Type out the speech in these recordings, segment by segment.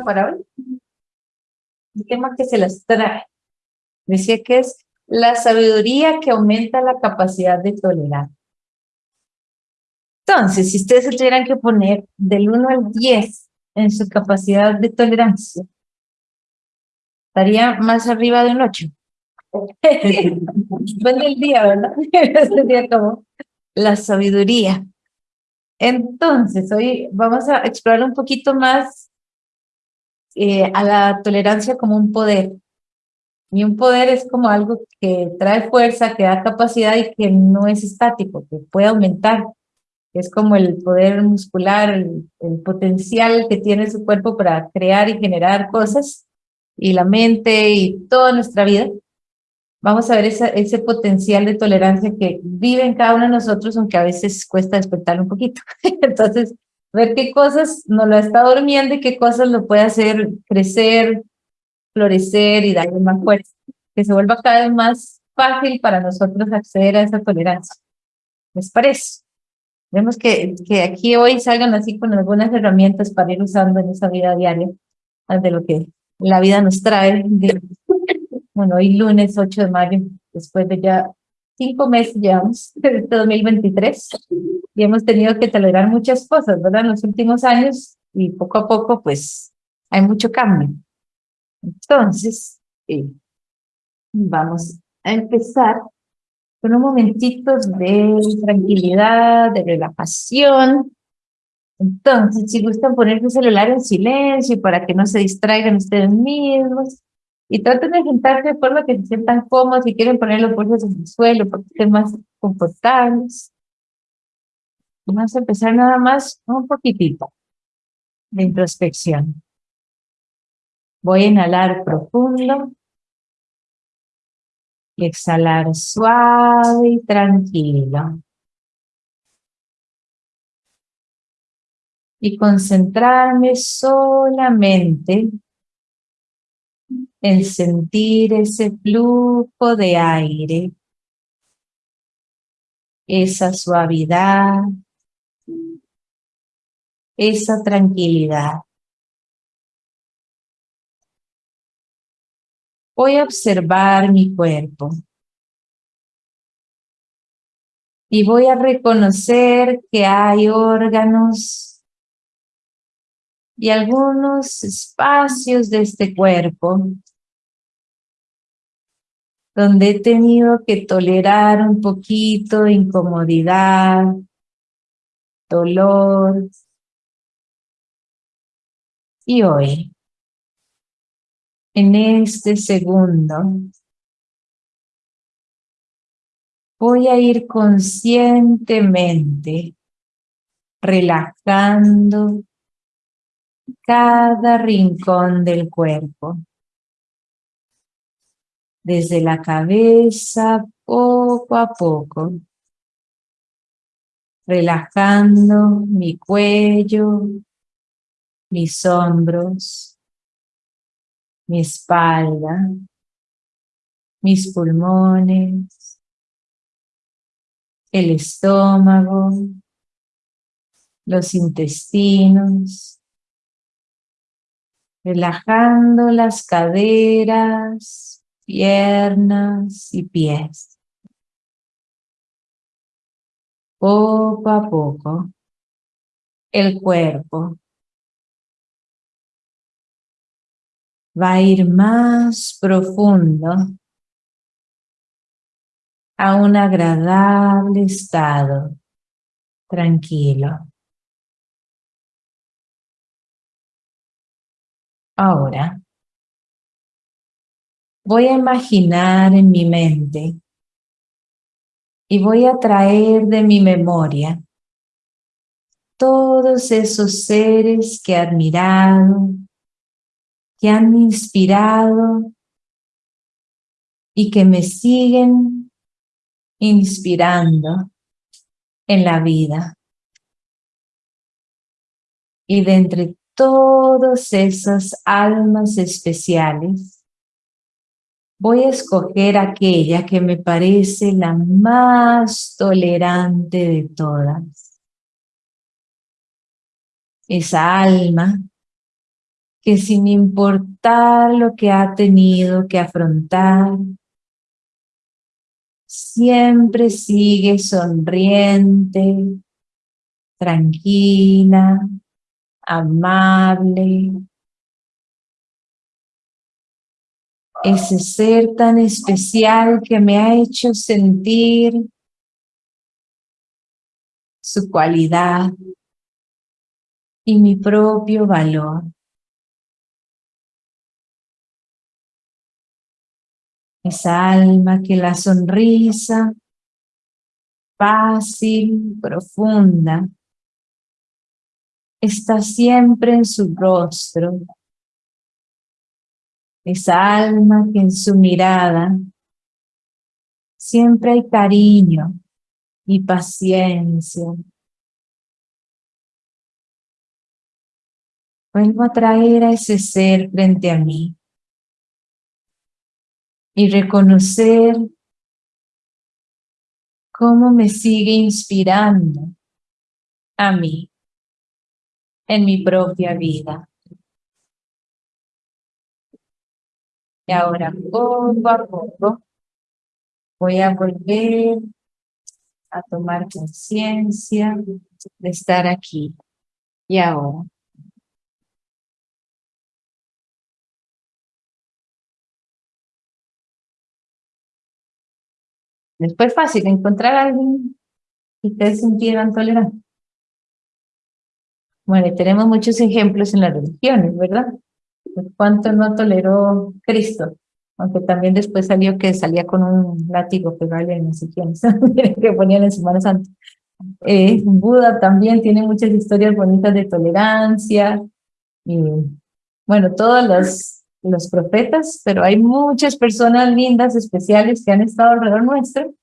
para hoy. El tema que se las trae. Decía que es la sabiduría que aumenta la capacidad de tolerar. Entonces, si ustedes tuvieran que poner del 1 al 10 en su capacidad de tolerancia, estaría más arriba de un 8. Depende del día, ¿verdad? Sería como la sabiduría. Entonces, hoy vamos a explorar un poquito más eh, a la tolerancia como un poder. Y un poder es como algo que trae fuerza, que da capacidad y que no es estático, que puede aumentar. Es como el poder muscular, el, potencial que tiene su cuerpo para crear y generar cosas, y la mente y toda nuestra vida vamos a ver ese potencial de tolerancia que vive en cada uno de nosotros, aunque a veces cuesta despertar un poquito. Entonces, ver qué cosas nos lo está durmiendo y qué cosas lo puede hacer crecer, florecer y darle más fuerza, que se vuelva cada vez más fácil para nosotros acceder a esa tolerancia. ¿Les parece? Vemos que, que aquí hoy salgan así con algunas herramientas para ir usando en esa vida diaria, de lo que la vida nos trae, bueno, hoy lunes 8 de mayo, después de ya cinco meses llevamos, desde 2023, y hemos tenido que tolerar muchas cosas, ¿verdad? En los últimos años, y poco a poco, pues, hay mucho cambio. Entonces, vamos a empezar con un momentito de tranquilidad, de relajación. Entonces, si gustan poner su celular en silencio para que no se distraigan ustedes mismos, y traten de sentarse de forma que se sientan cómodos, si quieren poner los bolsos en el suelo para que estén más confortables. Vamos a empezar nada más un poquitito de introspección. Voy a inhalar profundo y exhalar suave y tranquilo. Y concentrarme solamente el sentir ese flujo de aire, esa suavidad, esa tranquilidad. Voy a observar mi cuerpo. Y voy a reconocer que hay órganos y algunos espacios de este cuerpo donde he tenido que tolerar un poquito de incomodidad, dolor. Y hoy, en este segundo, voy a ir conscientemente relajando cada rincón del cuerpo. Desde la cabeza, poco a poco. Relajando mi cuello, mis hombros, mi espalda, mis pulmones, el estómago, los intestinos, relajando las caderas, piernas y pies. Poco a poco, el cuerpo va a ir más profundo a un agradable estado tranquilo. Ahora, voy a imaginar en mi mente y voy a traer de mi memoria todos esos seres que he admirado, que han inspirado y que me siguen inspirando en la vida. Y de entre todas esas almas especiales, voy a escoger aquella que me parece la más tolerante de todas. Esa alma que sin importar lo que ha tenido que afrontar, siempre sigue sonriente, tranquila, amable. Ese ser tan especial que me ha hecho sentir su cualidad y mi propio valor. Esa alma que la sonrisa fácil, profunda, está siempre en su rostro. Esa alma que en su mirada siempre hay cariño y paciencia. Vuelvo a traer a ese ser frente a mí y reconocer cómo me sigue inspirando a mí en mi propia vida. Y ahora poco a poco voy a volver a tomar conciencia de estar aquí y ahora. Después fácil encontrar a alguien que ustedes sintieran tolerante. Bueno, tenemos muchos ejemplos en las religiones, ¿verdad? ¿Cuánto no toleró Cristo? Aunque también después salió que salía con un látigo pegarle en no sé que ponían en Semana Santa. Eh, Buda también tiene muchas historias bonitas de tolerancia. Y, bueno, todos los los profetas, pero hay muchas personas lindas, especiales, que han estado alrededor nuestro.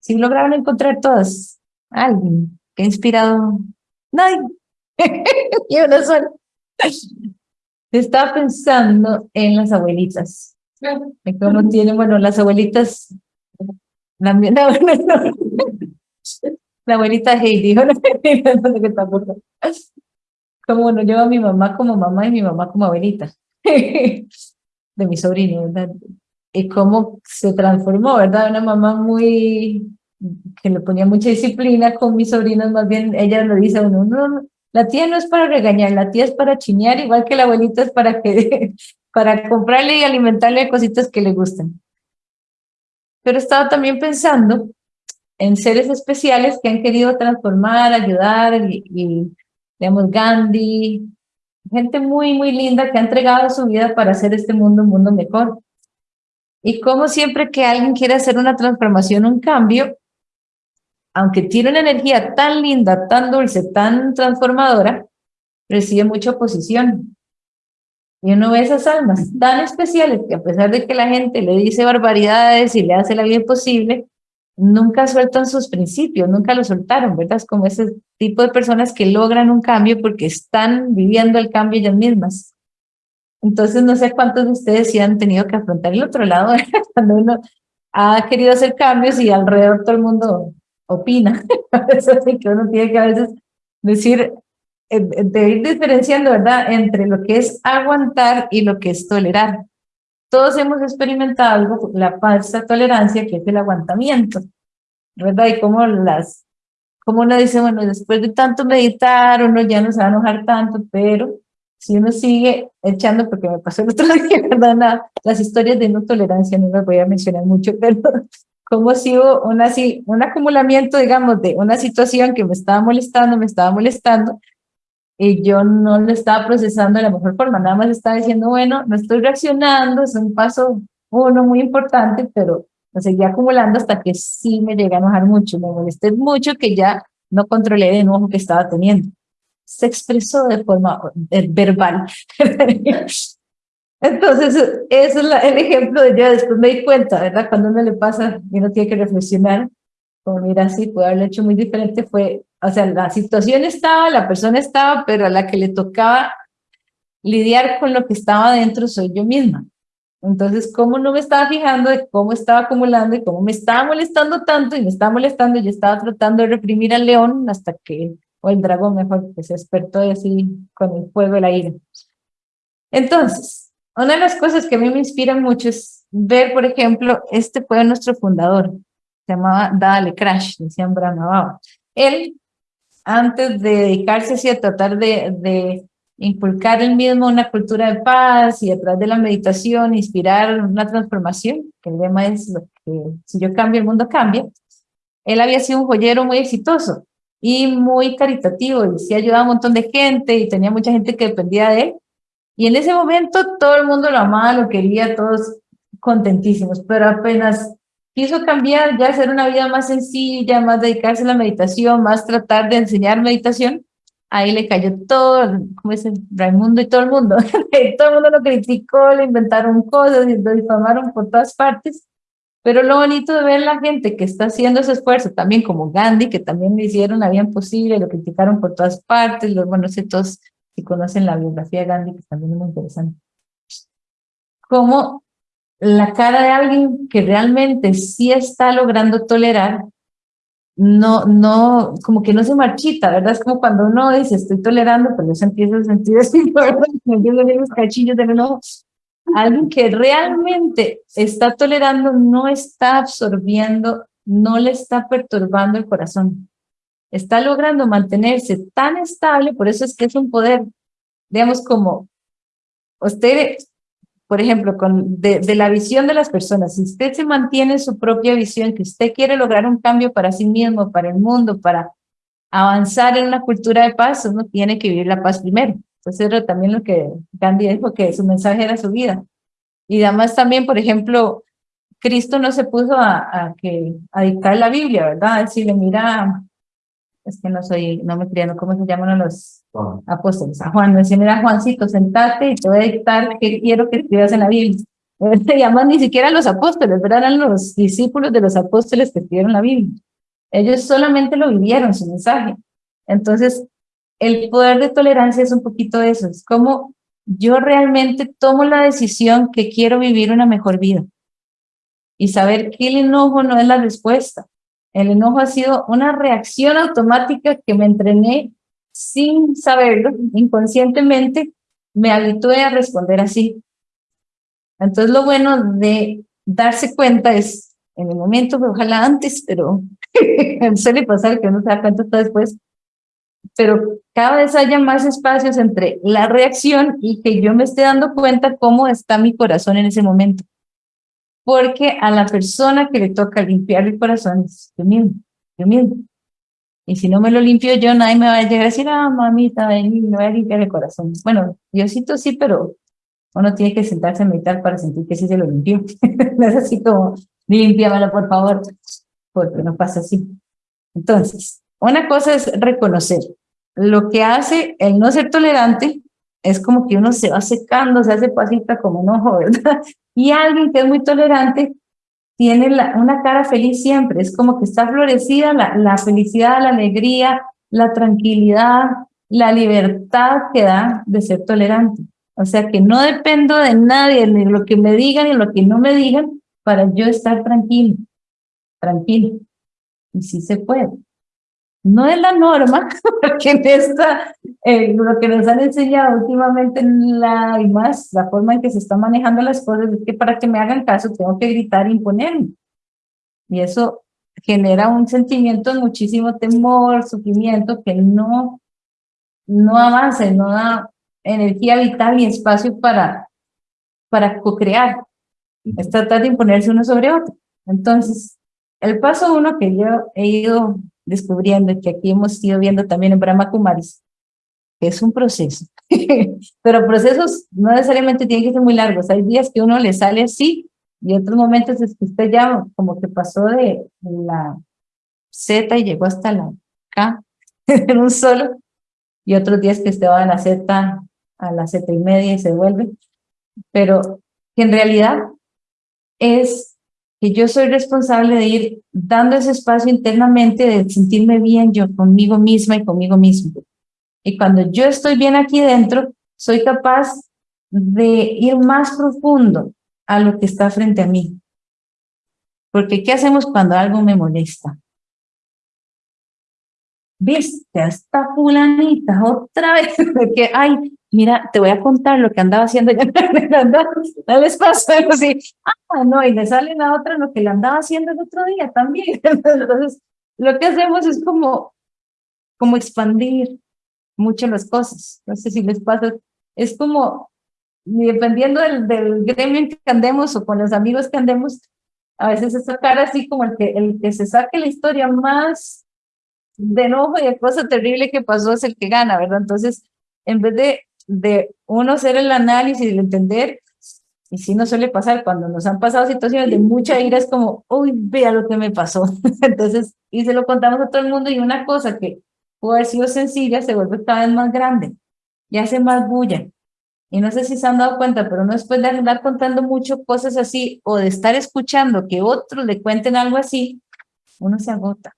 Si lograron encontrar todas, alguien que ha inspirado, nadie, y una sola. Estaba pensando en las abuelitas. cómo tienen, bueno, las abuelitas, la, la abuelita Heidi, no sé qué Como bueno, yo a mi mamá como mamá y mi mamá como abuelita. de mi sobrino, ¿verdad? Y cómo se transformó, ¿verdad? Una mamá muy, que le ponía mucha disciplina con mis sobrinos, más bien ella lo dice uno, no, la tía no es para regañar, la tía es para chiñar, igual que la abuelita es para que, para comprarle y alimentarle cositas que le gustan. Pero estaba también pensando en seres especiales que han querido transformar, ayudar, y, y digamos, Gandhi, gente muy, muy linda que ha entregado su vida para hacer este mundo un mundo mejor. Y como siempre que alguien quiere hacer una transformación, un cambio, aunque tiene una energía tan linda, tan dulce, tan transformadora, recibe mucha oposición. Y uno ve esas almas tan especiales que a pesar de que la gente le dice barbaridades y le hace la vida imposible, nunca sueltan sus principios, nunca lo soltaron, ¿verdad? Es como ese tipo de personas que logran un cambio porque están viviendo el cambio ellas mismas. Entonces, no sé cuántos de ustedes sí han tenido que afrontar el otro lado, cuando uno ha querido hacer cambios y alrededor todo el mundo opina. Eso sí que uno tiene que a veces decir, eh, eh, de ir diferenciando, ¿verdad?, entre lo que es aguantar y lo que es tolerar todos hemos experimentado algo, la falsa tolerancia, que es el aguantamiento, ¿verdad? Y como las, como uno dice, bueno, después de tanto meditar, uno ya no se va a enojar tanto, pero si uno sigue echando, porque me pasó el otro día, ¿verdad? las historias de no tolerancia no las voy a mencionar mucho, pero como si hubo una, un acumulamiento, digamos, de una situación que me estaba molestando, me estaba molestando, y yo no lo estaba procesando de la mejor forma, nada más estaba diciendo, bueno, no estoy reaccionando, es un paso uno muy importante, pero lo seguía acumulando hasta que sí me llegué a enojar mucho, me molesté mucho que ya no controlé el enojo que estaba teniendo. Se expresó de forma eh, verbal. Entonces, eso es el ejemplo de yo después me di cuenta, ¿verdad? Cuando uno le pasa y uno tiene que reflexionar, como mira, sí, puede haberlo hecho muy diferente, fue o sea, la situación estaba, la persona estaba, pero a la que le tocaba lidiar con lo que estaba dentro soy yo misma. Entonces, ¿cómo no me estaba fijando de cómo estaba acumulando y cómo me estaba molestando tanto y me estaba molestando? Yo estaba tratando de reprimir al león hasta que, o el dragón mejor, que se despertó y así con el fuego y la ira. Entonces, una de las cosas que a mí me inspiran mucho es ver, por ejemplo, este fue nuestro fundador, se llamaba Dale Crash, decían Brahma Él, antes de dedicarse así a tratar de, de inculcar él mismo una cultura de paz y a través de la meditación inspirar una transformación, que el lema es que si yo cambio el mundo cambia, él había sido un joyero muy exitoso y muy caritativo y sí ayudaba a un montón de gente y tenía mucha gente que dependía de él. Y en ese momento todo el mundo lo amaba, lo quería, todos contentísimos, pero apenas quiso cambiar, ya hacer una vida más sencilla, más dedicarse a la meditación, más tratar de enseñar meditación, ahí le cayó todo, como dice Raimundo y todo el mundo, todo el mundo lo criticó, le inventaron cosas lo difamaron por todas partes, pero lo bonito de ver la gente que está haciendo ese esfuerzo, también como Gandhi, que también le hicieron la vida imposible, lo criticaron por todas partes, los, bueno, todos si conocen la biografía de Gandhi, que también es muy interesante. Como la cara de alguien que realmente sí está logrando tolerar no, no, como que no se marchita, ¿verdad? Es como cuando uno dice, estoy tolerando, pero se empieza a sentir así. Me empiezan los cachillos del enojo. Alguien que realmente está tolerando no está absorbiendo, no le está perturbando el corazón. Está logrando mantenerse tan estable, por eso es que es un poder, digamos, como usted por ejemplo, con, de, la visión de las personas, si usted se mantiene su propia visión, que usted quiere lograr un cambio para sí mismo, para el mundo, para avanzar en una cultura de paz, uno tiene que vivir la paz primero. Entonces era también lo que Gandhi dijo, que su mensaje era su vida. Y además también, por ejemplo, Cristo no se puso a, a, que, a dictar la Biblia, ¿verdad? Decirle, mira, es que no soy, no me criando, ¿cómo se llaman los apóstoles? A Juan, me decía, mira Juancito, sentate y te voy a dictar qué quiero que escribas en la Biblia. Se llaman ni siquiera los apóstoles, pero eran los discípulos de los apóstoles que escribieron la Biblia. Ellos solamente lo vivieron, su mensaje. Entonces, el poder de tolerancia es un poquito eso, es como yo realmente tomo la decisión que quiero vivir una mejor vida. Y saber que el enojo no es la respuesta, el enojo ha sido una reacción automática que me entrené sin saberlo, inconscientemente, me habitué a responder así. Entonces lo bueno de darse cuenta es, en el momento, ojalá antes, pero suele pasar que uno se da cuenta después, pero cada vez haya más espacios entre la reacción y que yo me esté dando cuenta cómo está mi corazón en ese momento porque a la persona que le toca limpiar el corazón es yo mismo, yo mismo. Y si no me lo limpio yo, nadie me va a llegar a decir, ah, mamita, ven, me voy a limpiar el corazón. Bueno, Diosito sí, pero uno tiene que sentarse a meditar para sentir que sí se lo limpió. no es así como, limpiamelo por favor, porque no pasa así. Entonces, una cosa es reconocer. Lo que hace el no ser tolerante es como que uno se va secando, se hace pasita como un ojo, ¿verdad? Y alguien que es muy tolerante tiene una cara feliz siempre, es como que está florecida la, felicidad, la alegría, la tranquilidad, la libertad que da de ser tolerante. O sea que no dependo de nadie, ni lo que me digan ni lo que no me digan, para yo estar tranquilo, tranquilo. Y sí se puede. No es la norma, porque en esta, eh, lo que nos han enseñado últimamente la, y más la forma en que se están manejando las cosas es que para que me hagan caso tengo que gritar e imponerme. Y eso genera un sentimiento de muchísimo temor, sufrimiento, que no, no avanza, no da energía vital y espacio para, para co-crear. Es tratar de imponerse uno sobre otro. Entonces, el paso uno que yo he ido descubriendo que aquí hemos ido viendo también en Brahma Kumaris, que es un proceso. Pero procesos no necesariamente tienen que ser muy largos. Hay días que uno le sale así y otros momentos es que usted ya como que pasó de la Z y llegó hasta la K en un solo y otros días que usted va de la Z a la Z y media y se vuelve. Pero que en realidad es que yo soy responsable de ir dando ese espacio internamente, de sentirme bien yo conmigo misma y conmigo mismo. Y cuando yo estoy bien aquí dentro, soy capaz de ir más profundo a lo que está frente a mí. Porque ¿qué hacemos cuando algo me molesta? Viste, esta fulanita otra vez, que, ay, mira, te voy a contar lo que andaba haciendo ya, no les pasa así, ah, no, y le salen a otra lo que le andaba haciendo el otro día también, entonces, lo que hacemos es como, como expandir mucho las cosas, no sé si les pasa, es como, dependiendo del, del gremio en que andemos o con los amigos que andemos, a veces es sacar así como el que, el que se saque la historia más de enojo y de cosa terrible que pasó es el que gana, ¿verdad? Entonces, en vez de, de uno hacer el análisis y el entender, y si no suele pasar, cuando nos han pasado situaciones de mucha ira, es como, uy, vea lo que me pasó. Entonces, y se lo contamos a todo el mundo y una cosa que pudo haber sido sencilla se vuelve cada vez más grande y hace más bulla. Y no sé si se han dado cuenta, pero no después de andar contando mucho cosas así o de estar escuchando que otros le cuenten algo así, uno se agota.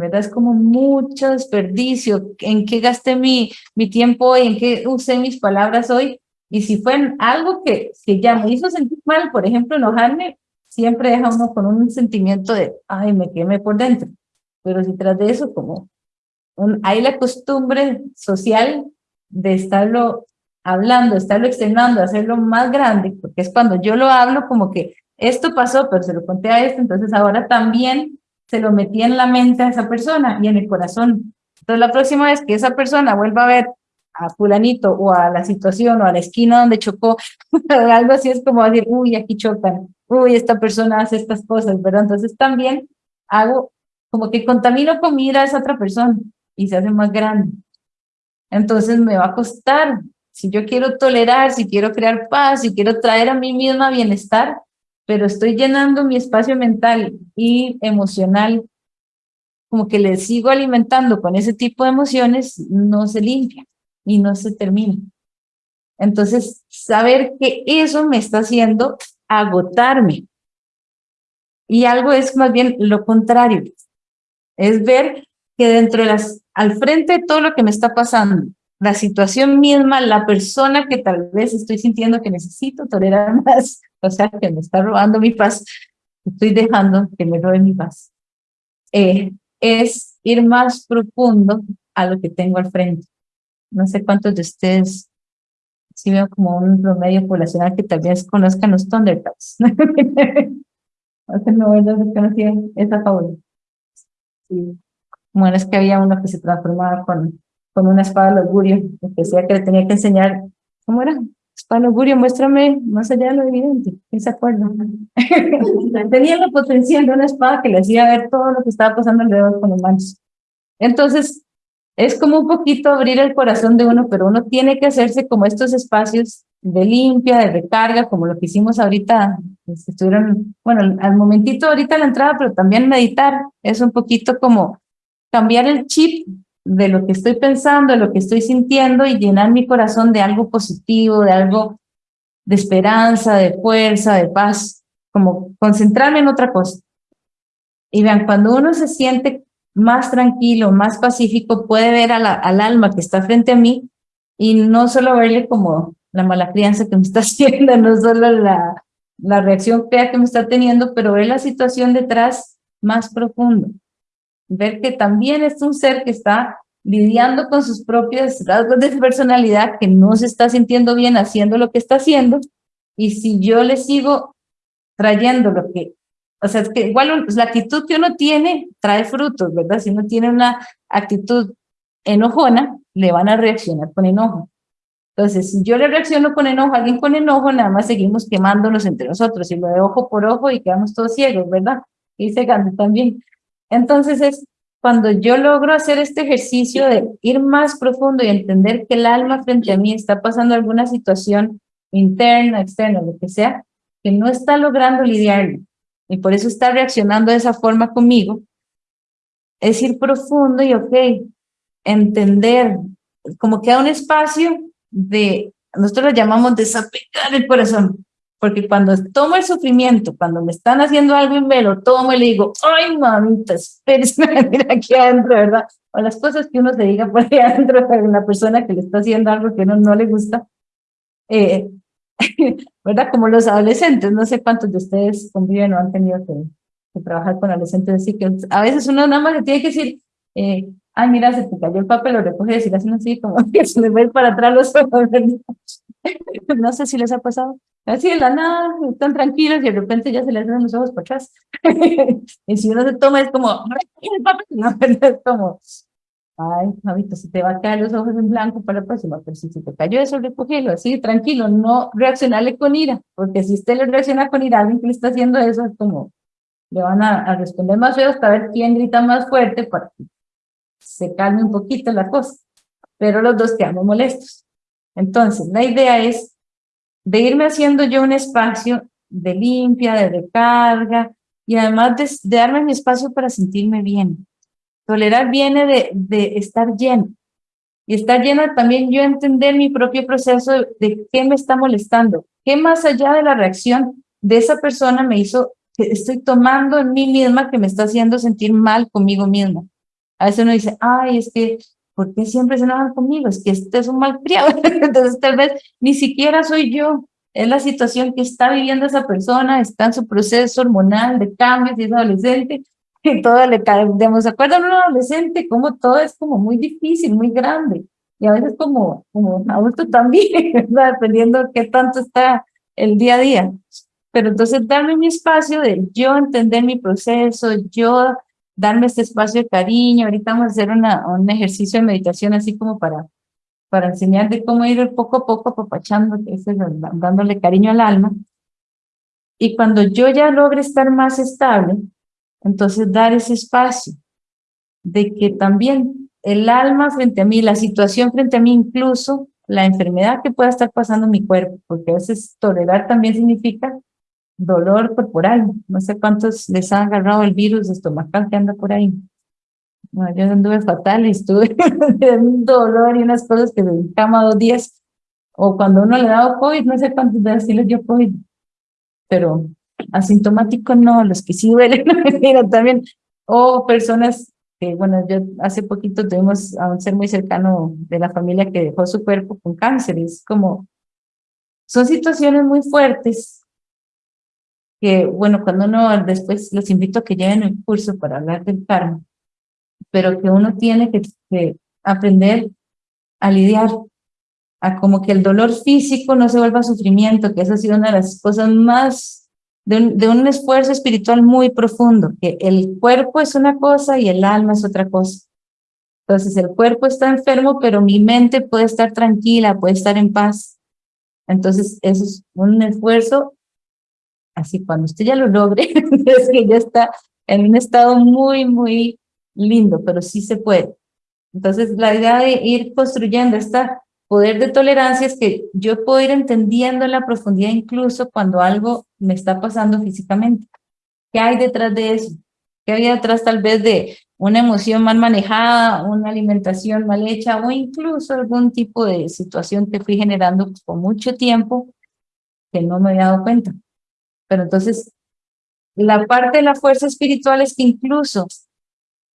¿Verdad? Es como mucho desperdicio. ¿En qué gasté mi, mi tiempo hoy? ¿En qué usé mis palabras hoy? Y si fue algo que, que ya me hizo sentir mal, por ejemplo, enojarme, siempre deja uno con un sentimiento de, ay, me quemé por dentro. Pero si tras de eso, como hay la costumbre social de estarlo hablando, estarlo externando, hacerlo más grande, porque es cuando yo lo hablo como que esto pasó, pero se lo conté a esto, entonces ahora también se lo metí en la mente a esa persona y en el corazón. Entonces la próxima vez que esa persona vuelva a ver a fulanito o a la situación o a la esquina donde chocó, algo así es como decir, uy, aquí chocan, uy, esta persona hace estas cosas, ¿verdad? Entonces también hago como que contamino con a esa otra persona y se hace más grande. Entonces me va a costar si yo quiero tolerar, si quiero crear paz, si quiero traer a mí misma bienestar, pero estoy llenando mi espacio mental y emocional, como que le sigo alimentando con ese tipo de emociones, no se limpia y no se termina. Entonces, saber que eso me está haciendo agotarme. Y algo es más bien lo contrario, es ver que dentro de las, al frente de todo lo que me está pasando, la situación misma, la persona que tal vez estoy sintiendo que necesito tolerar más, o sea, que me está robando mi paz, estoy dejando que me robe mi paz, eh, es ir más profundo a lo que tengo al frente. No sé cuántos de ustedes, si veo como un promedio poblacional que tal vez conozcan los Thundercats. no, no conocía esa fábula. Sí. Bueno, es que había uno que se transformaba con con una espada de augurio, decía que le tenía que enseñar, ¿cómo era? Espada de augurio, muéstrame más allá de lo evidente, ¿quién se acuerda? tenía la potencial de una espada que le hacía ver todo lo que estaba pasando alrededor con los manos. Entonces, es como un poquito abrir el corazón de uno, pero uno tiene que hacerse como estos espacios de limpia, de recarga, como lo que hicimos ahorita, pues, estuvieron, bueno, al momentito ahorita la entrada, pero también meditar, es un poquito como cambiar el chip de lo que estoy pensando, de lo que estoy sintiendo y llenar mi corazón de algo positivo, de algo de esperanza, de fuerza, de paz, como concentrarme en otra cosa. Y vean, cuando uno se siente más tranquilo, más pacífico, puede ver al alma que está frente a mí y no solo verle como la mala crianza que me está haciendo, no solo la, la reacción fea que me está teniendo, pero ver la situación detrás más profundo ver que también es un ser que está lidiando con sus propios rasgos de personalidad, que no se está sintiendo bien haciendo lo que está haciendo, y si yo le sigo trayendo lo que, o sea, es que igual la actitud que uno tiene trae frutos, ¿verdad? Si uno tiene una actitud enojona, le van a reaccionar con enojo. Entonces, si yo le reacciono con enojo a alguien con enojo, nada más seguimos quemándonos entre nosotros, y lo de ojo por ojo y quedamos todos ciegos, ¿verdad? Y se gana también. Entonces es cuando yo logro hacer este ejercicio de ir más profundo y entender que el alma frente a mí está pasando alguna situación interna, externa, lo que sea, que no está logrando lidiar y por eso está reaccionando de esa forma conmigo, es ir profundo y, ok, entender, como que da un espacio de, nosotros lo llamamos desapegar el corazón, porque cuando tomo el sufrimiento, cuando me están haciendo algo y me lo tomo y le digo, ay mamita, espérese, mira aquí adentro, ¿verdad? O las cosas que uno se diga por ahí adentro a una persona que le está haciendo algo que no, no le gusta. Eh, ¿Verdad? Como los adolescentes, no sé cuántos de ustedes conviven o han tenido que, trabajar con adolescentes, así que a veces uno nada más le tiene que decir, eh, ay, mira, se te cayó el papel, lo recoges y le hacen así, como que se le va a ir para atrás los ojos. no sé si les ha pasado. Así de la nada, están tranquilos y de repente ya se les hacen los ojos para atrás. y si uno se toma es como, no, es como, ay, Javito, se te va a caer los ojos en blanco para la próxima, pero si te cayó eso, recógelo, así, tranquilo, no reaccionarle con ira, porque si usted le reacciona con ira a alguien que le está haciendo eso, es como, le van a, a responder más feo hasta ver quién grita más fuerte para que se calme un poquito la cosa, pero los dos quedamos molestos. Entonces, la idea es de irme haciendo yo un espacio de limpia, de recarga, y además de, darme mi espacio para sentirme bien. Tolerar viene de, de estar lleno, y estar lleno también yo entender mi propio proceso de, de qué me está molestando, qué más allá de la reacción de esa persona me hizo, que estoy tomando en mí misma que me está haciendo sentir mal conmigo misma. A veces uno dice, ay, es que, ¿por qué siempre se enojan conmigo? Es que este es un mal criado. Entonces tal vez ni siquiera soy yo, es la situación que está viviendo esa persona, está en su proceso hormonal de cambios y es adolescente, y todo le cae, digamos, ¿se acuerdan un adolescente? Como todo es como muy difícil, muy grande, y a veces como, como adulto también, ¿verdad? dependiendo de qué tanto está el día a día. Pero entonces darme mi espacio de yo entender mi proceso, yo darme este espacio de cariño. Ahorita vamos a hacer una, un ejercicio de meditación así como para, para enseñar de cómo ir poco a poco apapachando, dándole cariño al alma. Y cuando yo ya logre estar más estable, entonces dar ese espacio de que también el alma frente a mí, la situación frente a mí, incluso la enfermedad que pueda estar pasando en mi cuerpo, porque a veces tolerar también significa dolor corporal. No sé cuántos les ha agarrado el virus estomacal que anda por ahí. yo anduve fatal y estuve en un dolor y unas cosas que me cama dos días. O cuando uno le da COVID, no sé cuántos días sí les dio COVID. Pero asintomático no, los que sí duelen, mira también. O personas que, bueno, yo hace poquito tuvimos a un ser muy cercano de la familia que dejó su cuerpo con cáncer. Es como, son situaciones muy fuertes que, bueno, cuando uno después los invito a que lleven el curso para hablar del karma, pero que uno tiene que, aprender a lidiar, a como que el dolor físico no se vuelva sufrimiento, que esa ha sido una de las cosas más, de un, de un esfuerzo espiritual muy profundo, que el cuerpo es una cosa y el alma es otra cosa. Entonces el cuerpo está enfermo, pero mi mente puede estar tranquila, puede estar en paz. Entonces eso es un esfuerzo Así cuando usted ya lo logre, es que ya está en un estado muy, muy lindo, pero sí se puede. Entonces, la idea de ir construyendo este poder de tolerancia es que yo puedo ir entendiendo en la profundidad incluso cuando algo me está pasando físicamente. ¿Qué hay detrás de eso? ¿Qué hay detrás tal vez de una emoción mal manejada, una alimentación mal hecha o incluso algún tipo de situación que fui generando por mucho tiempo que no me había dado cuenta? Pero entonces, la parte de la fuerza espiritual es que incluso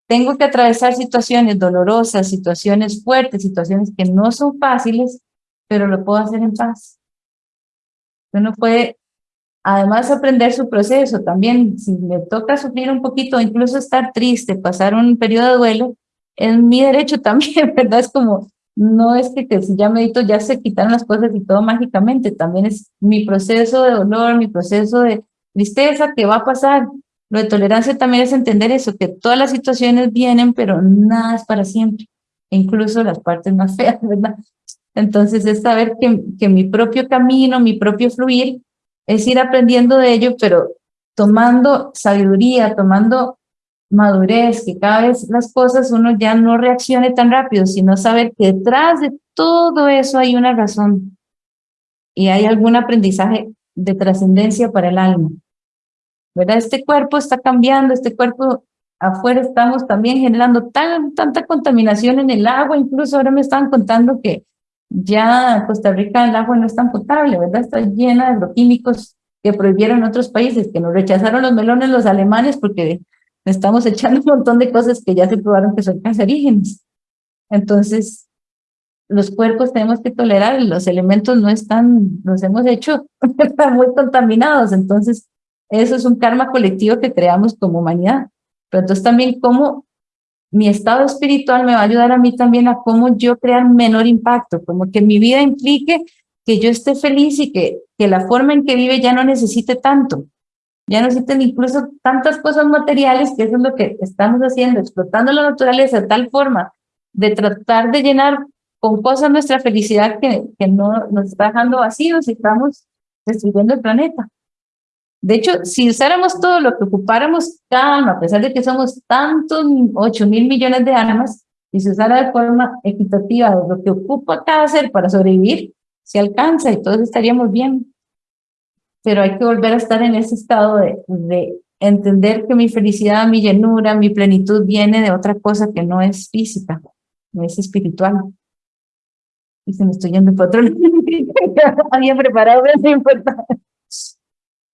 tengo que atravesar situaciones dolorosas, situaciones fuertes, situaciones que no son fáciles, pero lo puedo hacer en paz. Uno puede, además, aprender su proceso. También, si me toca sufrir un poquito, incluso estar triste, pasar un periodo de duelo, es mi derecho también, ¿verdad? Es como, no es que, que si ya medito ya se quitan las cosas y todo mágicamente, también es mi proceso de dolor, mi proceso de tristeza que va a pasar. Lo de tolerancia también es entender eso, que todas las situaciones vienen, pero nada es para siempre, incluso las partes más feas, ¿verdad? Entonces es saber que, que mi propio camino, mi propio fluir, es ir aprendiendo de ello, pero tomando sabiduría, tomando madurez, que cada vez las cosas uno ya no reaccione tan rápido, sino saber que detrás de todo eso hay una razón y hay algún aprendizaje de trascendencia para el alma. ¿Verdad? Este cuerpo está cambiando, este cuerpo afuera estamos también generando tan, tanta contaminación en el agua, incluso ahora me estaban contando que ya Costa Rica el agua no es tan potable, ¿verdad? Está llena de agroquímicos que prohibieron otros países, que nos rechazaron los melones los alemanes porque estamos echando un montón de cosas que ya se probaron que son cancerígenas. Entonces, los cuerpos tenemos que tolerar, los elementos no están, los hemos hecho, están muy contaminados, entonces eso es un karma colectivo que creamos como humanidad. Pero entonces también cómo mi estado espiritual me va a ayudar a mí también a cómo yo crear menor impacto, como que mi vida implique que yo esté feliz y que, que la forma en que vive ya no necesite tanto, ya no necesiten incluso tantas cosas materiales, que eso es lo que estamos haciendo, explotando la naturaleza de tal forma de tratar de llenar con cosas nuestra felicidad que, que no nos está dejando vacíos y estamos destruyendo el planeta. De hecho, si usáramos todo lo que ocupáramos cada a pesar de que somos tantos 8 mil millones de almas, y se usara de forma equitativa lo que ocupa cada ser para sobrevivir, se alcanza y todos estaríamos bien. Pero hay que volver a estar en ese estado de, de entender que mi felicidad, mi llenura, mi plenitud viene de otra cosa que no es física, no es espiritual. Y se me estoy yendo para otro Había preparado, pero no importa.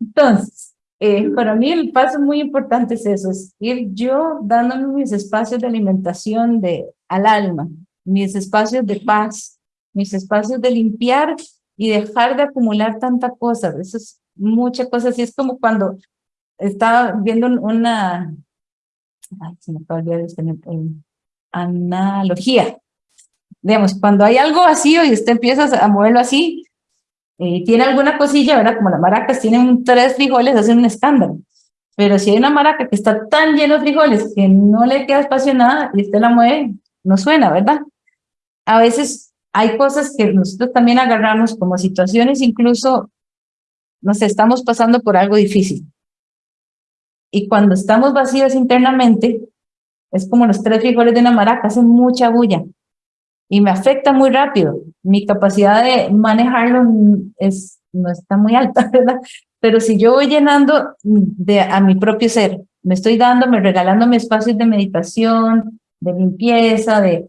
Entonces, eh, para mí el paso muy importante es eso, es ir yo dándome mis espacios de alimentación de, al alma, mis espacios de paz, mis espacios de limpiar y dejar de acumular tanta cosa. Eso es mucha cosa. Así es como cuando estaba viendo una, analogía. Digamos, cuando hay algo vacío y usted empieza a moverlo así, eh, tiene alguna cosilla, ¿verdad? Como las maracas tienen tres frijoles, hacen un escándalo. Pero si hay una maraca que está tan llena de frijoles que no le queda espacio nada y usted la mueve, no suena, ¿verdad? A veces hay cosas que nosotros también agarramos como situaciones, incluso, no sé, estamos pasando por algo difícil. Y cuando estamos vacíos internamente, es como los tres frijoles de una maraca, hacen mucha bulla y me afecta muy rápido. Mi capacidad de manejarlo es, no está muy alta, ¿verdad? Pero si yo voy llenando de, a mi propio ser, me estoy dando, me regalando mi espacios de meditación, de limpieza, de,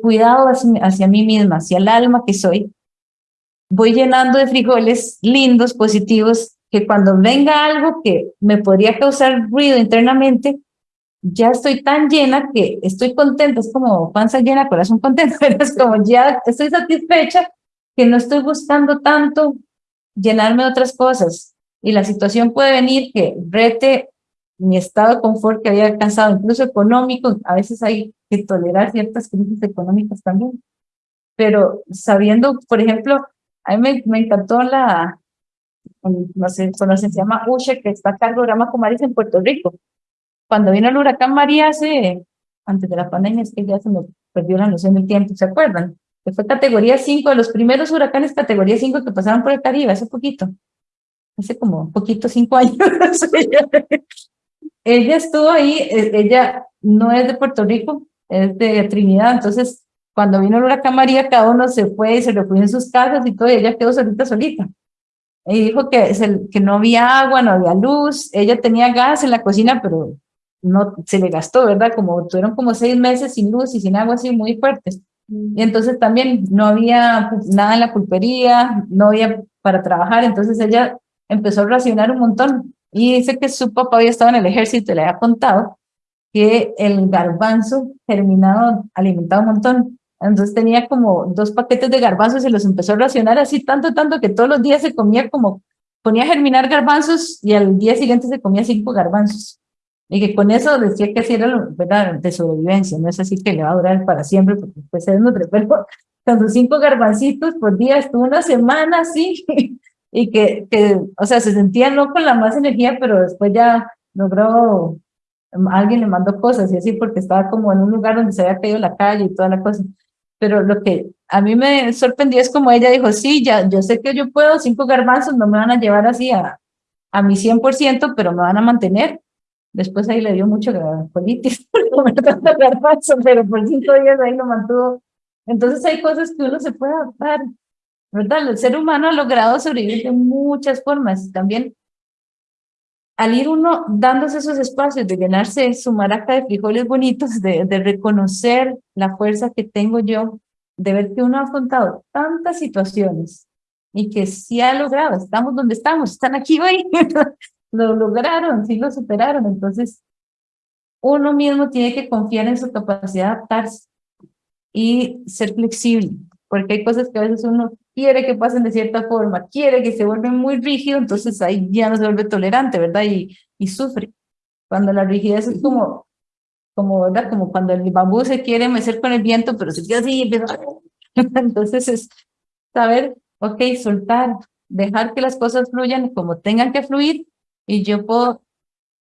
cuidado hacia mí misma, hacia el alma que soy, voy llenando de frijoles lindos, positivos, que cuando venga algo que me podría causar ruido internamente, ya estoy tan llena que estoy contenta, es como panza llena, corazón contento, es como ya estoy satisfecha que no estoy buscando tanto llenarme de otras cosas. Y la situación puede venir que rete mi estado de confort que había alcanzado, incluso económico, a veces hay que tolerar ciertas crisis económicas también. Pero sabiendo, por ejemplo, a mí me, me encantó la, no sé, conocen, se llama Ushe, que está a cargo de Rama Comaris en Puerto Rico cuando vino el huracán María hace, antes de la pandemia, es que ya se me perdió la noción del tiempo, ¿se acuerdan? Que fue categoría 5, de los primeros huracanes categoría 5 que pasaron por el Caribe, hace poquito, hace como poquito, cinco años. ella estuvo ahí, e, ella no es de Puerto Rico, es de Trinidad, entonces cuando vino el huracán María, cada uno se fue y se refugió en sus casas y todo, y ella quedó solita, solita. Y dijo que, que no había agua, no había luz, ella tenía gas en la cocina, pero no se le gastó, ¿verdad? Como tuvieron como seis meses sin luz y sin agua así muy fuertes. Y entonces también no había nada en la pulpería, no había para trabajar, entonces ella empezó a racionar un montón. Y dice que su papá había estado en el ejército y le había contado que el garbanzo germinado alimentaba un montón. Entonces tenía como dos paquetes de garbanzos y los empezó a racionar así tanto, tanto que todos los días se comía como, ponía a germinar garbanzos y al día siguiente se comía cinco garbanzos. Y que con eso decía que así era ¿verdad? de sobrevivencia, no es así que le va a durar para siempre, porque después se nutre, pero con sus cinco garbancitos por día estuvo una semana así, y que, que, o sea, se sentía no con la más energía, pero después ya logró, alguien le mandó cosas y así, porque estaba como en un lugar donde se había caído la calle y toda la cosa. Pero lo que a mí me sorprendió es como ella dijo, sí, ya, yo sé que yo puedo, cinco garbanzos no me van a llevar así a, a mi 100%, pero me van a mantener Después ahí le dio mucho colitis pero por cinco días ahí lo mantuvo. Entonces hay cosas que uno se puede adaptar, ¿verdad? El ser humano ha logrado sobrevivir de muchas formas. También al ir uno dándose esos espacios de llenarse su maraca de frijoles bonitos, de, reconocer la fuerza que tengo yo, de ver que uno ha afrontado tantas situaciones y que sí ha logrado, estamos donde estamos, están aquí hoy, lo lograron, sí lo superaron. Entonces, uno mismo tiene que confiar en su capacidad de adaptarse y ser flexible, porque hay cosas que a veces uno quiere que pasen de cierta forma, quiere que se vuelven muy rígido, entonces ahí ya no se vuelve tolerante, ¿verdad? Y, y sufre. Cuando la rigidez es como, como, ¿verdad? Como cuando el bambú se quiere mecer con el viento, pero se queda así. Entonces es saber, ok, soltar, dejar que las cosas fluyan como tengan que fluir y yo puedo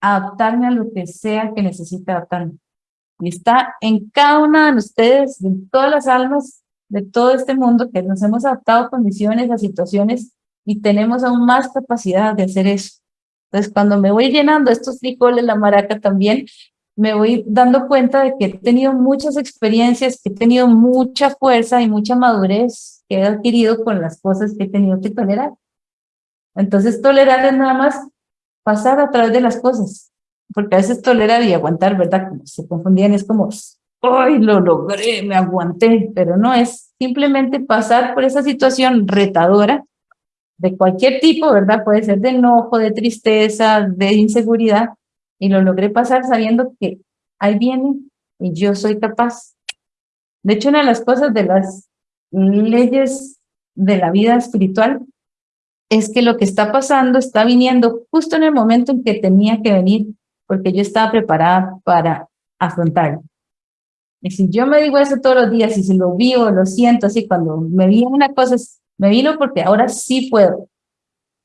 adaptarme a lo que sea que necesite adaptarme. Y está en cada una de ustedes, de todas las almas de todo este mundo, que nos hemos adaptado a condiciones, a situaciones, y tenemos aún más capacidad de hacer eso. Entonces, cuando me voy llenando estos frijoles, la maraca también, me voy dando cuenta de que he tenido muchas experiencias, que he tenido mucha fuerza y mucha madurez que he adquirido con las cosas que he tenido que tolerar. Entonces, tolerar es nada más pasar a través de las cosas, porque a veces tolerar y aguantar, ¿verdad? Como se confundían, es como, ¡ay, lo logré, me aguanté! Pero no, es simplemente pasar por esa situación retadora de cualquier tipo, ¿verdad? Puede ser de enojo, de tristeza, de inseguridad, y lo logré pasar sabiendo que ahí viene y yo soy capaz. De hecho, una de las cosas de las leyes de la vida espiritual es que lo que está pasando está viniendo justo en el momento en que tenía que venir, porque yo estaba preparada para afrontarlo. Y si yo me digo eso todos los días y si lo vivo, lo siento así, cuando me viene una cosa, me vino porque ahora sí puedo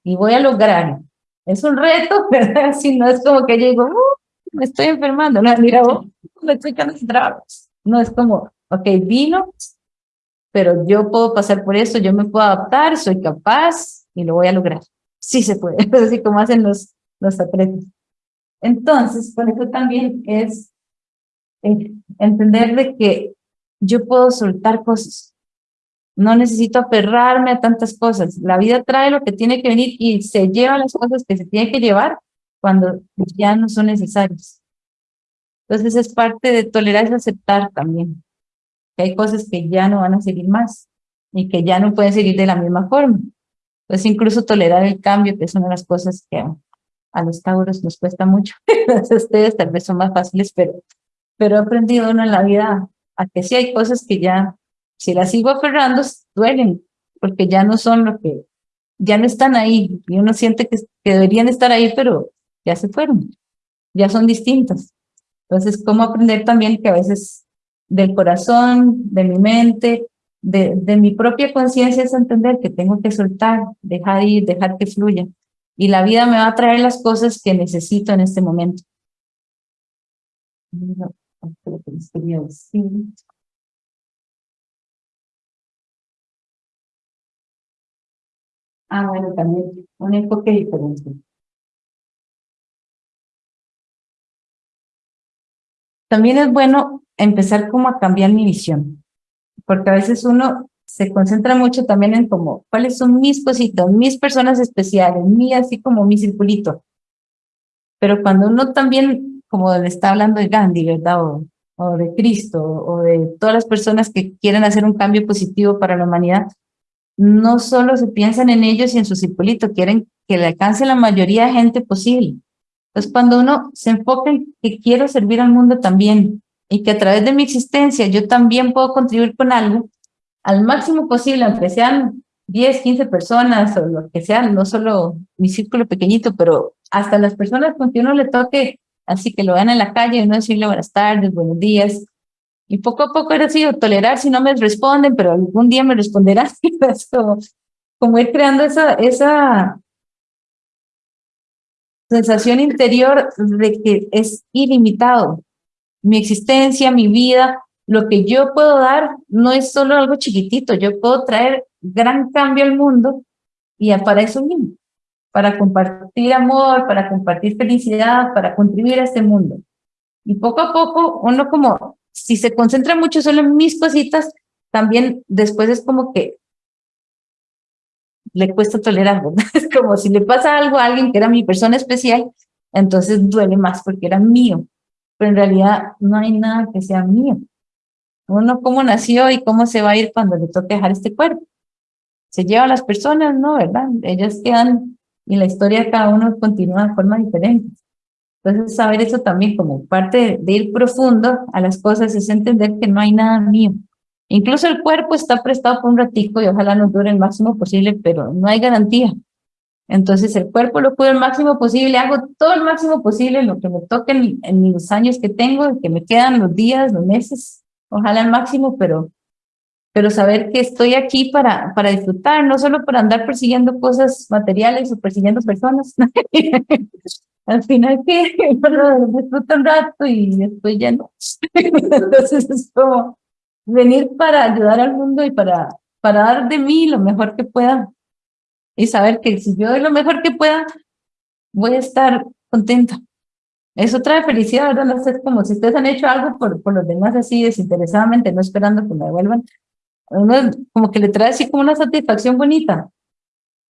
y voy a lograr. Es un reto, ¿verdad? Si no es como que llego, uh, me estoy enfermando, no, mira, oh, me estoy quedando. No es como, ok, vino, pero yo puedo pasar por esto, yo me puedo adaptar, soy capaz y lo voy a lograr. Sí se puede, así como hacen los, los atletas. Entonces, por eso también es entender de que yo puedo soltar cosas, no necesito aferrarme a tantas cosas. La vida trae lo que tiene que venir y se lleva las cosas que se tiene que llevar cuando ya no son necesarias. Entonces es parte de tolerar y aceptar también. Que hay cosas que ya no van a seguir más y que ya no pueden seguir de la misma forma. Entonces incluso tolerar el cambio, que es una de las cosas que a los tauros nos cuesta mucho. ustedes tal vez son más fáciles, pero, pero he aprendido uno en la vida a que sí hay cosas que ya si las sigo aferrando, duelen, porque ya no son lo que, ya no están ahí, y uno siente que, deberían estar ahí, pero ya se fueron, ya son distintas. Entonces, ¿cómo aprender también que a veces del corazón, de mi mente, de, de mi propia conciencia es entender que tengo que soltar, dejar ir, dejar que fluya. Y la vida me va a traer las cosas que necesito en este momento. Ah, bueno, también un enfoque diferente. También es bueno empezar como a cambiar mi visión, porque a veces uno se concentra mucho también en como, cuáles son mis cositas, mis personas especiales, mi así como mi circulito. Pero cuando uno también, como le está hablando de Gandhi, ¿verdad? O, o de Cristo, o de todas las personas que quieren hacer un cambio positivo para la humanidad, no solo se piensan en ellos y en su circulito, quieren que le alcance la mayoría de gente posible. Entonces, cuando uno se enfoca en que quiero servir al mundo también y que a través de mi existencia yo también puedo contribuir con algo, al máximo posible, aunque sean 10, 15 personas o lo que sea, no solo mi círculo pequeñito, pero hasta las personas con que uno le toque, así que lo vean en la calle, y uno decirle buenas tardes, buenos días, y poco a poco era sido tolerar si no me responden, pero algún día me responderán. como, como ir creando esa, esa sensación interior de que es ilimitado. Mi existencia, mi vida, lo que yo puedo dar no es solo algo chiquitito, yo puedo traer gran cambio al mundo y para eso mismo, para compartir amor, para compartir felicidad, para contribuir a este mundo. Y poco a poco uno como si se concentra mucho solo en mis cositas, también después es como que le cuesta tolerar, Es como si le pasa algo a alguien que era mi persona especial, entonces duele más porque era mío, pero en realidad no hay nada que sea mío. Uno cómo nació y cómo se va a ir cuando le toque dejar este cuerpo. Se lleva a las personas, ¿no? ¿Verdad? Ellas quedan y la historia de cada uno continúa de forma diferente. Entonces, saber eso también como parte de ir profundo a las cosas es entender que no hay nada mío. Incluso el cuerpo está prestado por un ratico y ojalá nos dure el máximo posible, pero no hay garantía. Entonces el cuerpo lo cuido el máximo posible, hago todo el máximo posible, lo que me toque en, en los años que tengo, que me quedan los días, los meses, ojalá al máximo, pero, pero saber que estoy aquí para, para disfrutar, no solo para andar persiguiendo cosas materiales o persiguiendo personas. al final que disfruto un rato y después ya no. Entonces es como venir para ayudar al mundo y para, para dar de mí lo mejor que pueda y saber que si yo doy lo mejor que pueda, voy a estar contenta. Eso trae felicidad, ¿verdad? No sé, como si ustedes han hecho algo por, por los demás así desinteresadamente, no esperando que me devuelvan, uno como que le trae así como una satisfacción bonita.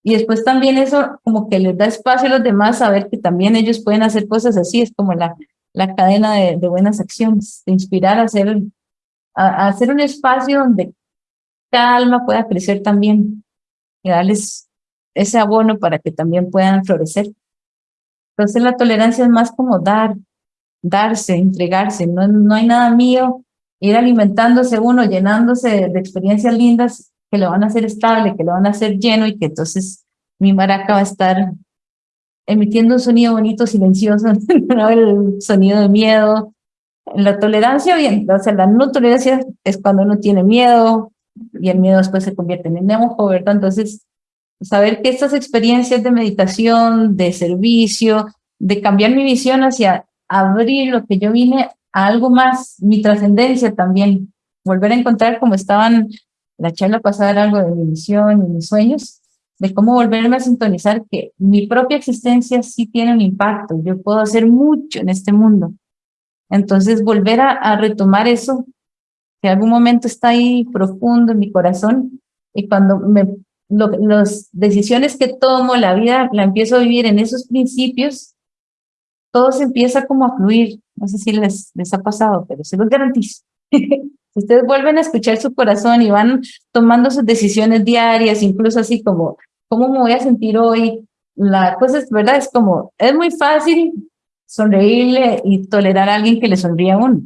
Y después también eso como que les da espacio a los demás a ver que también ellos pueden hacer cosas así, es como la, la cadena de, de buenas acciones, de inspirar a hacer, a, a hacer un espacio donde cada alma pueda crecer también y darles ese abono para que también puedan florecer. Entonces la tolerancia es más como dar, darse, entregarse, no, no hay nada mío, ir alimentándose uno, llenándose de, de experiencias lindas que lo van a hacer estable, que lo van a hacer lleno y que entonces mi maraca va a estar emitiendo un sonido bonito, silencioso, no el sonido de miedo. La tolerancia, bien, o sea, la no tolerancia es cuando uno tiene miedo y el miedo después se convierte en enojo, ¿verdad? Entonces, saber que estas experiencias de meditación, de servicio, de cambiar mi visión hacia abrir lo que yo vine a algo más, mi trascendencia también, volver a encontrar como estaban la charla pasada algo de mi misión y mis sueños, de cómo volverme a sintonizar que mi propia existencia sí tiene un impacto, yo puedo hacer mucho en este mundo. Entonces volver a, retomar eso, que algún momento está ahí profundo en mi corazón, y cuando me las decisiones que tomo, la vida la empiezo a vivir en esos principios, todo se empieza como a fluir. No sé si les, les ha pasado, pero se los garantizo. Ustedes vuelven a escuchar su corazón y van tomando sus decisiones diarias, incluso así como, ¿cómo me voy a sentir hoy? La cosa es, ¿verdad? Es como, es muy fácil sonreírle y tolerar a alguien que le sonríe a uno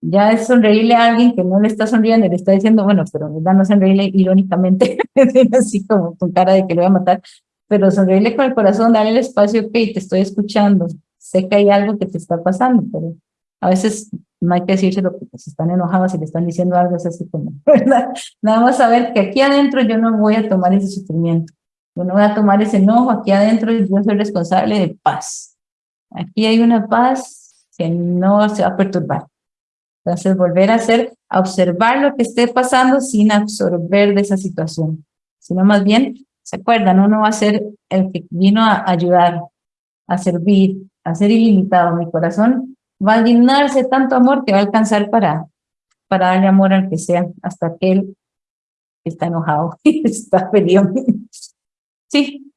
ya es sonreírle a alguien que no le está sonriendo le está diciendo, bueno, pero verdad no sonreírle irónicamente, así como con cara de que lo voy a matar, pero sonreírle con el corazón, darle el espacio, ok, te estoy escuchando, sé que hay algo que te está pasando, pero a veces no hay que decírselo porque se están enojados y le están diciendo algo, es así como, ¿verdad? Nada más saber que aquí adentro yo no voy a tomar ese sufrimiento, yo no voy a tomar ese enojo, aquí adentro yo soy responsable de paz. Aquí hay una paz que no se va a perturbar. Entonces, volver a hacer, a observar lo que esté pasando sin absorber de esa situación, sino más bien, ¿se acuerdan? Uno va a ser el que vino a ayudar, a servir, a ser ilimitado. Mi corazón va a llenarse tanto amor que va a alcanzar para, para darle amor al que sea, hasta aquel que está enojado y está feliz. Sí.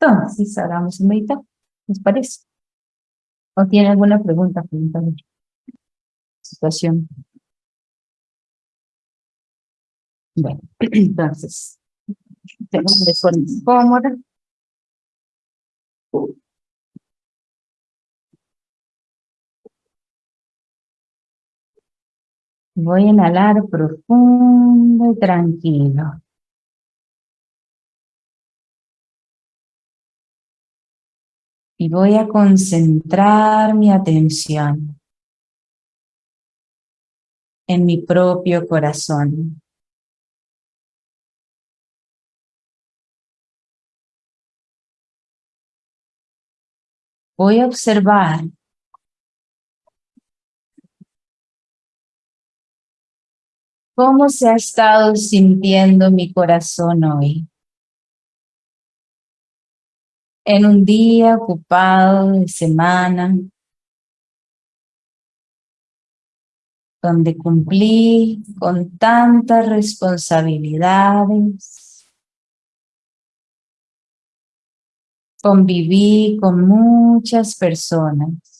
Entonces, ahora vamos a meditar. ¿Les parece? ¿O tiene alguna pregunta? Situación. Bueno, entonces, tengo de forma cómoda. Voy a inhalar profundo y tranquilo. Y voy a concentrar mi atención en mi propio corazón. Voy a observar cómo se ha estado sintiendo mi corazón hoy. En un día ocupado de semana, donde cumplí con tantas responsabilidades, conviví con muchas personas.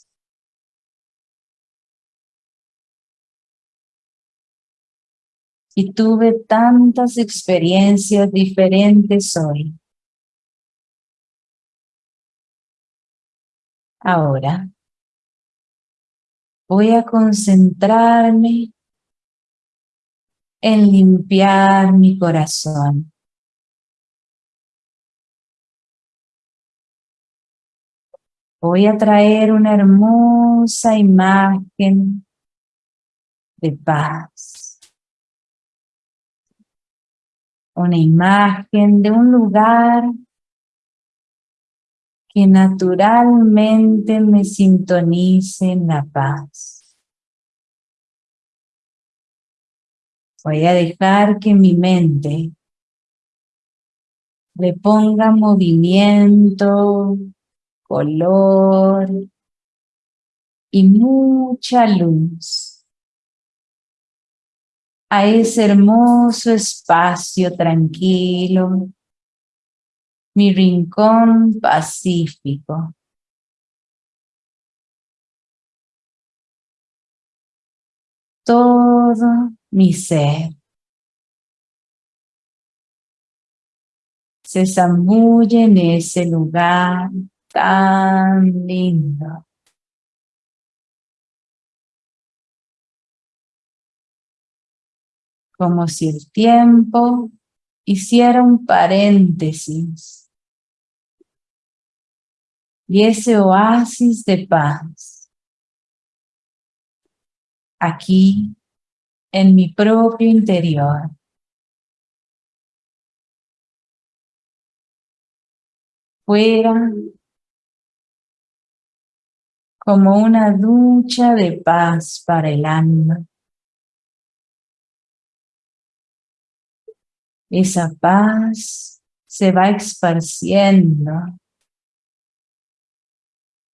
Y tuve tantas experiencias diferentes hoy. Ahora, voy a concentrarme en limpiar mi corazón. Voy a traer una hermosa imagen de paz. Una imagen de un lugar que naturalmente me sintonice en la paz. Voy a dejar que mi mente le ponga movimiento, color y mucha luz a ese hermoso espacio tranquilo, mi rincón pacífico. Todo mi ser se zambulle en ese lugar tan lindo. Como si el tiempo hiciera un paréntesis. Y ese oasis de paz, aquí en mi propio interior, fuera como una ducha de paz para el alma. Esa paz se va esparciendo,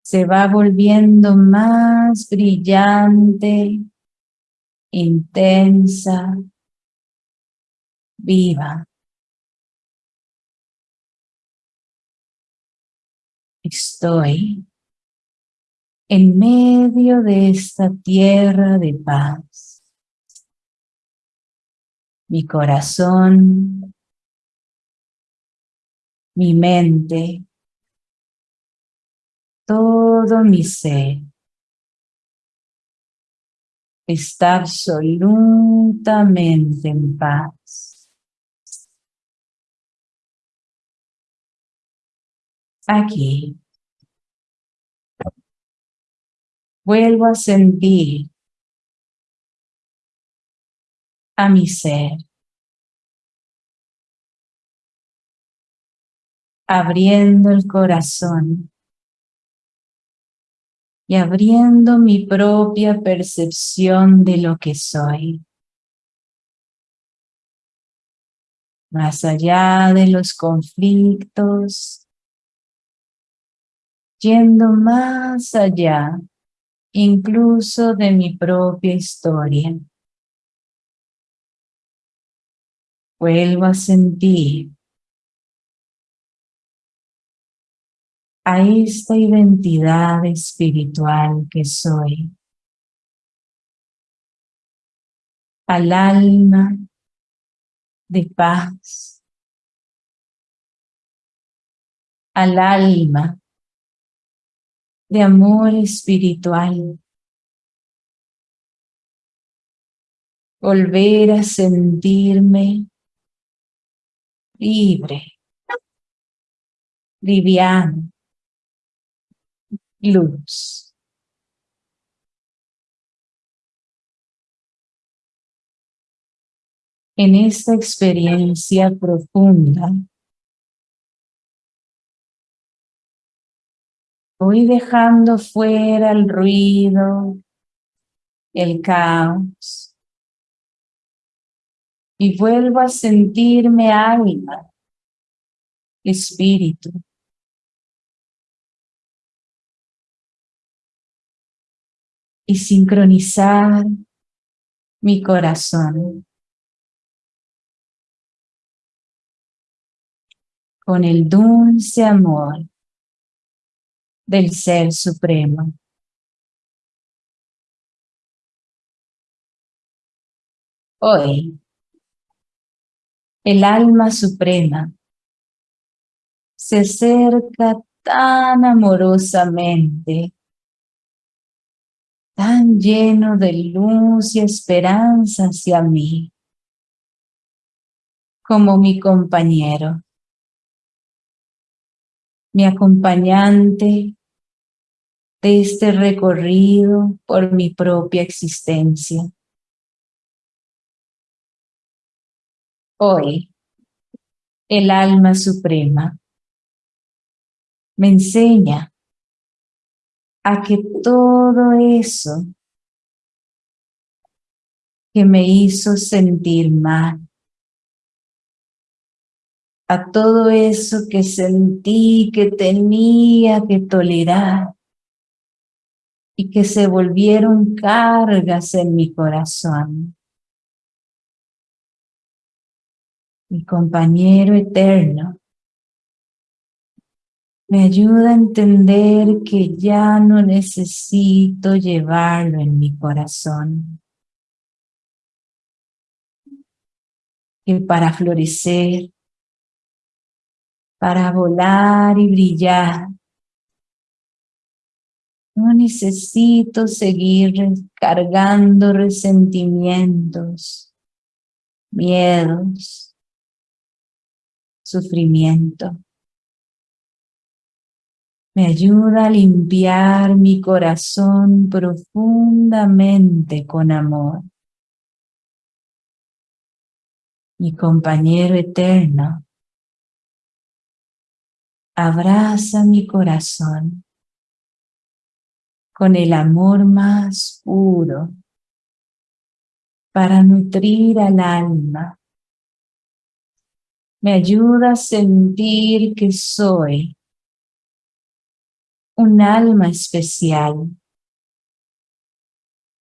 se va volviendo más brillante, intensa, viva. Estoy en medio de esta tierra de paz. Mi corazón, mi mente, todo mi ser está absolutamente en paz. Aquí vuelvo a sentir a mi ser. Abriendo el corazón y abriendo mi propia percepción de lo que soy. Más allá de los conflictos, yendo más allá incluso de mi propia historia. Vuelvo a sentir. A esta identidad espiritual que soy, al alma de paz, al alma de amor espiritual. Volver a sentirme libre, liviano, luz. En esta experiencia profunda, Voy dejando fuera el ruido, el caos. Y vuelvo a sentirme alma, espíritu. Y sincronizar mi corazón con el dulce amor del Ser Supremo. Hoy, el alma suprema se acerca tan amorosamente, tan lleno de luz y esperanza hacia mí, como mi compañero mi acompañante de este recorrido por mi propia existencia. Hoy, el alma suprema me enseña a que todo eso que me hizo sentir mal, a todo eso que sentí que tenía que tolerar y que se volvieron cargas en mi corazón. Mi compañero eterno me ayuda a entender que ya no necesito llevarlo en mi corazón. Que para florecer, para volar y brillar, no necesito seguir cargando resentimientos, miedos, sufrimiento me ayuda a limpiar mi corazón profundamente con amor. Mi compañero eterno abraza mi corazón con el amor más puro para nutrir al alma. Me ayuda a sentir que soy un alma especial,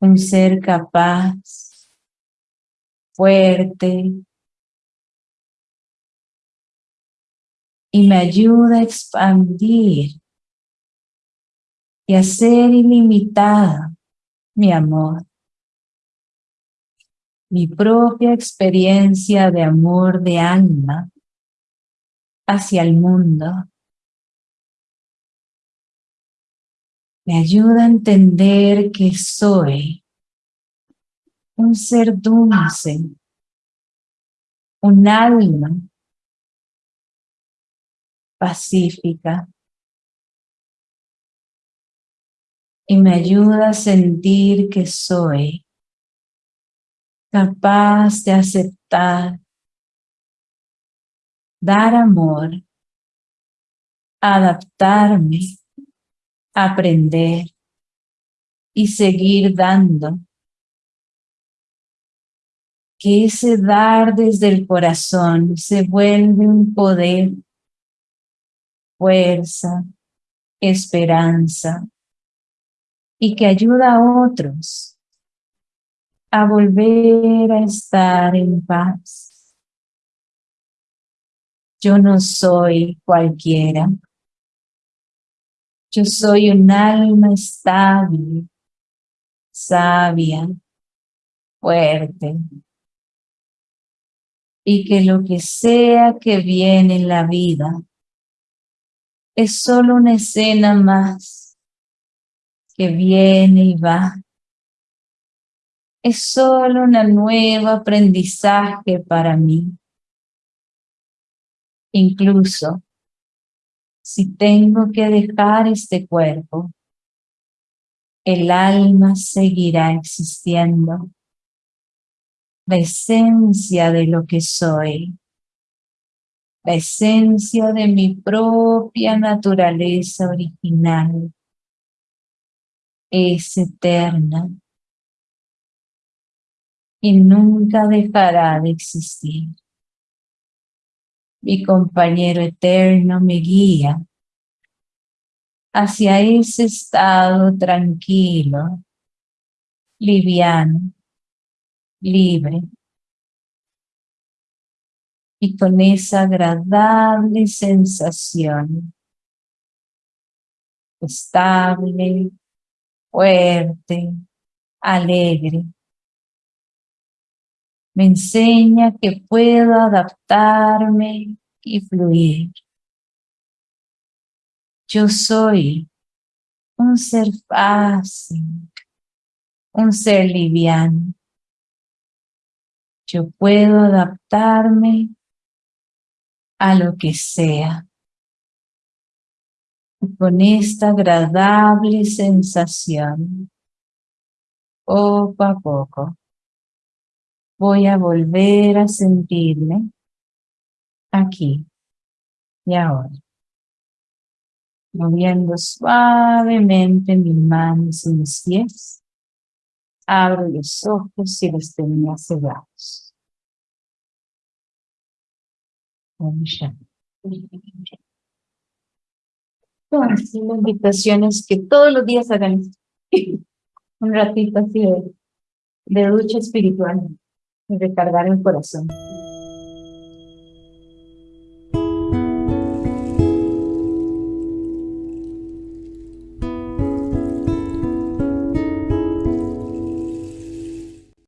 un ser capaz, fuerte, y me ayuda a expandir y a ser ilimitada mi amor. Mi propia experiencia de amor de alma hacia el mundo. Me ayuda a entender que soy un ser dulce, un alma pacífica y me ayuda a sentir que soy capaz de aceptar, dar amor, adaptarme aprender y seguir dando. Que ese dar desde el corazón se vuelve un poder, fuerza, esperanza y que ayuda a otros a volver a estar en paz. Yo no soy cualquiera. Yo soy un alma estable, sabia, fuerte. Y que lo que sea que viene en la vida es solo una escena más que viene y va. Es solo un nuevo aprendizaje para mí. Incluso si tengo que dejar este cuerpo, el alma seguirá existiendo. La esencia de lo que soy, la esencia de mi propia naturaleza original es eterna y nunca dejará de existir mi compañero eterno me guía hacia ese estado tranquilo, liviano, libre. Y con esa agradable sensación, estable, fuerte, alegre, me enseña que puedo adaptarme y fluir. Yo soy un ser fácil, un ser liviano. Yo puedo adaptarme a lo que sea. con esta agradable sensación, poco a poco, voy a volver a sentirme aquí y ahora. Moviendo suavemente mis manos y mis pies, abro los ojos y los tenía cerrados. Entonces, la invitación es que todos los días hagan un ratito así de, de ducha espiritual recargar el corazón.